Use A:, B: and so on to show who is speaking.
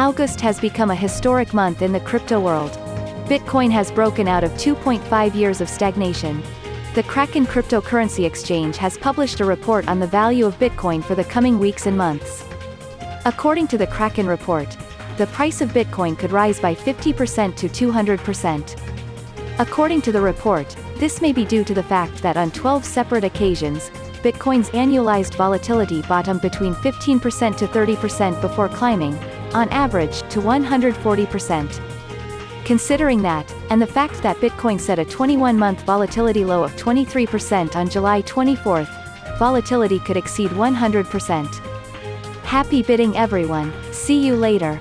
A: August has become a historic month in the crypto world. Bitcoin has broken out of 2.5 years of stagnation. The Kraken cryptocurrency exchange has published a report on the value of Bitcoin for the coming weeks and months. According to the Kraken report, the price of Bitcoin could rise by 50% to 200%. According to the report, this may be due to the fact that on 12 separate occasions, Bitcoin's annualized volatility bottomed between 15% to 30% before climbing, on average, to 140%. Considering that, and the fact that Bitcoin set a 21-month volatility low of 23% on July 24, volatility could exceed 100%. Happy bidding everyone, see you later.